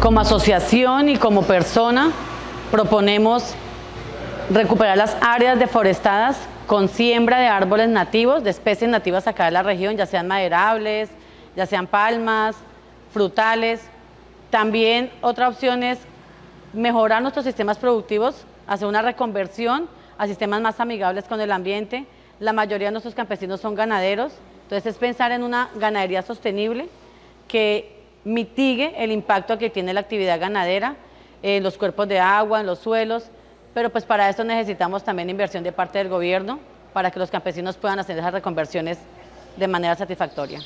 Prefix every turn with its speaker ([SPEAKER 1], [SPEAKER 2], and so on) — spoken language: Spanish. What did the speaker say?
[SPEAKER 1] Como asociación y como persona proponemos recuperar las áreas deforestadas con siembra de árboles nativos, de especies nativas acá de la región, ya sean maderables, ya sean palmas, frutales. También otra opción es mejorar nuestros sistemas productivos, hacer una reconversión a sistemas más amigables con el ambiente. La mayoría de nuestros campesinos son ganaderos, entonces es pensar en una ganadería sostenible que mitigue el impacto que tiene la actividad ganadera en los cuerpos de agua, en los suelos, pero pues para eso necesitamos también inversión de parte del gobierno para que los campesinos puedan hacer esas reconversiones de manera satisfactoria.